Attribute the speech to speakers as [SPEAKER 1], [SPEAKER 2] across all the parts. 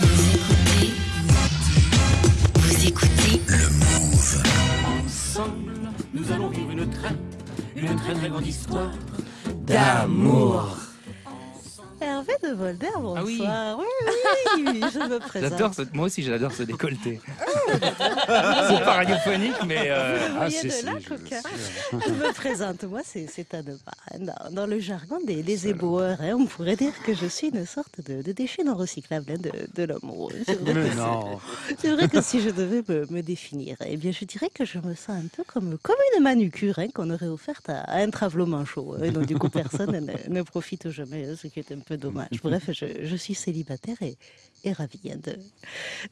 [SPEAKER 1] Vous écoutez, vous écoutez
[SPEAKER 2] Le Move.
[SPEAKER 3] Ensemble, nous allons vivre une très, une très très grande histoire d'amour.
[SPEAKER 4] Hervé de Volder, bonsoir.
[SPEAKER 5] oui.
[SPEAKER 4] oui, oui, oui, je me présente.
[SPEAKER 5] J'adore ce... Moi aussi, j'adore ce décolleté. c'est pas radiophonique, mais. euh,
[SPEAKER 4] Vous
[SPEAKER 5] ah,
[SPEAKER 4] voyez
[SPEAKER 5] si,
[SPEAKER 4] de là,
[SPEAKER 5] je-
[SPEAKER 4] coquin. Je me présente, moi, c'est Barre. Dans, dans le jargon des, des éboueurs, hein, on pourrait dire que je suis une sorte de, de déchet non recyclable hein, de, de l'amour. C'est vrai, que c'est- vrai que si je devais me, me définir, eh bien, je dirais que je me sens un peu comme, comme une manucure hein, qu'on aurait offerte à, à un travelot manchot. hein, donc, du coup, personne ne, ne profite jamais, ce qui est un peu dommage. Bref, je, je suis célibataire et, et ravie hein, de,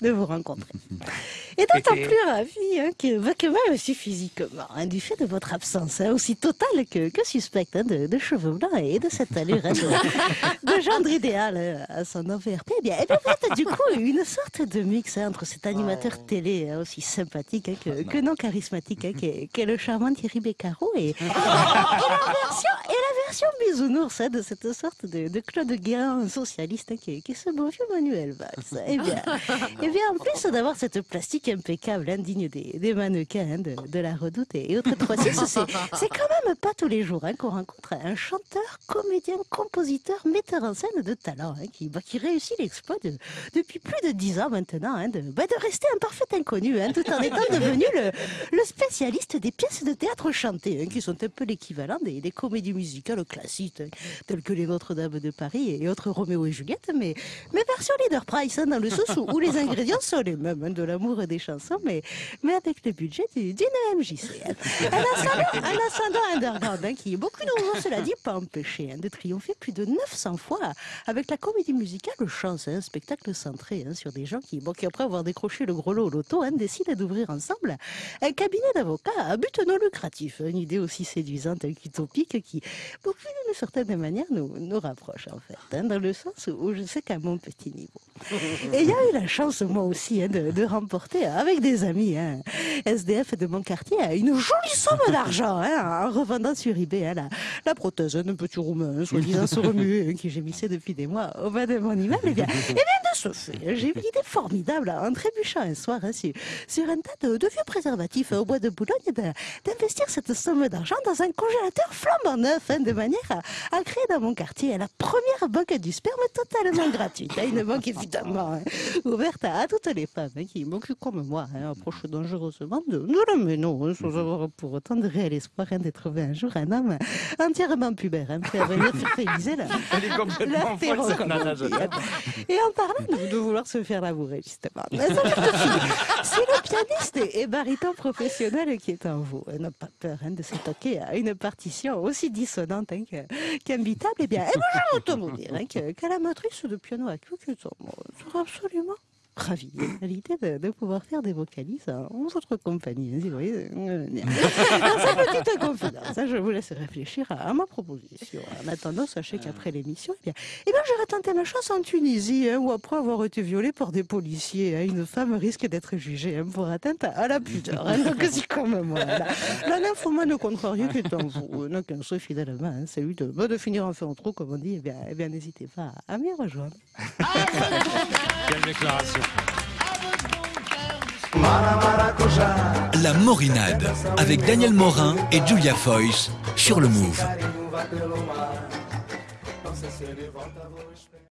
[SPEAKER 4] de vous rencontrer. Et d'autant plus ravie hein, que, bah, que même aussi physiquement, hein, du fait de votre absence hein, aussi totale que, que suspecte de, de cheveux blancs et de cette allure de, de gendre idéal hein, à son enveloppe. Eh bien, eh bien, vous êtes du coup une sorte de mix entre cet animateur télé aussi sympathique hein, que, que non charismatique qu'est qu'est le charmant Thierry Beccaro et, et la version, et la version bisounours hein, de cette sorte de, de Claude Guérin socialiste hein, qui, qui est ce bon vieux Manuel Valls. Eh bien, eh bien, en plus d'avoir cette plastique impeccable, indigne des, des mannequins hein, de, de la redoute et, autres 3 c'est, quand même pas tous les jours qu'on rencontre un chanteur, comédien, compositeur, metteur en scène de talent qui, bah, qui réussit l'exploit de- depuis plus de 10 ans maintenant de, bah, de rester un parfait inconnu tout en étant devenu le, le spécialiste des pièces de théâtre chantées qui sont un peu l'équivalent des, des comédies musicales classiques hein, telles que les Notre-Dame de Paris et autres Roméo et Juliette, mais, mais version leader price, hein, dans le sens où, les ingrédients sont les mêmes, hein, de l'amour et des chansons, mais, mais avec le budget du- d'une MJC. Un ascendant, un underground hein, qui, beaucoup n'ont, cela dit, pas empêché de triompher plus de 900 fois avec la comédie musicale Chance, un spectacle centré sur des gens qui, après avoir décroché le gros lot au loto, décident d'ouvrir ensemble un cabinet d'avocats à but non lucratif. Une idée aussi séduisante qu'utopique qui, beaucoup d'une certaine manière, nous, nous rapproche en fait, hein, dans le sens où je sais qu'à mon petit niveau. Et il y a eu la chance, moi aussi, hein, de, remporter avec des amis, hein, SDF de mon quartier, une jolie somme d'argent en revendant sur eBay la, la prothèse d'un petit roumain, soi-disant se remuer, qui gémissait depuis des mois au bas de mon immeuble. Et bien, et bien de ce fait, j'ai eu l'idée formidable en trébuchant un soir sur, sur un tas de, vieux préservatifs au bois de Boulogne d'investir cette somme d'argent dans un congélateur flambant neuf, manière à, à créer dans mon quartier la première banque du sperme totalement gratuite. hein, une banque évidemment hein, ouverte à, à toutes les femmes hein, qui, qui, comme moi, hein, approchent dangereusement de, de la méno, sans avoir pour autant de réel espoir de trouver un jour un homme entièrement pubère, hein, à venir fertiliser la. Et en parlant de, de vouloir se faire labourer, justement, c'est le pianiste et baryton professionnel qui est en vous. Et n'a pas peur hein, de s'attaquer à une partition aussi dissonante hein, qu'imbitable. Eh bien, je vais autant vous dire hein, que, que l'amatrice de piano à queue qui est en moi sera absolument ravie à l'idée de, de pouvoir faire des vocalises en votre compagnie. si vous voyez. Dans petite confidence, hein, je vous laisse réfléchir à, à ma proposition. En attendant, sachez qu'après l'émission, eh bien, eh bien, j'aurais tenté ma chance en Tunisie, hein, où après avoir été violée par des policiers, hein, une femme risque d'être jugée hein, pour atteinte à, la pudeur. hein. donc, c'est comme moi. La, la nymphomane contrariée qui est en vous n'a qu'un finalement, hein, celui de, bah, de finir en fait en trop, comme on dit. Eh bien, eh bien n'hésitez pas à, à m'y rejoindre.
[SPEAKER 5] Quelle déclaration.
[SPEAKER 2] La Morinade avec Daniel Morin et Julia Foyce sur le Move.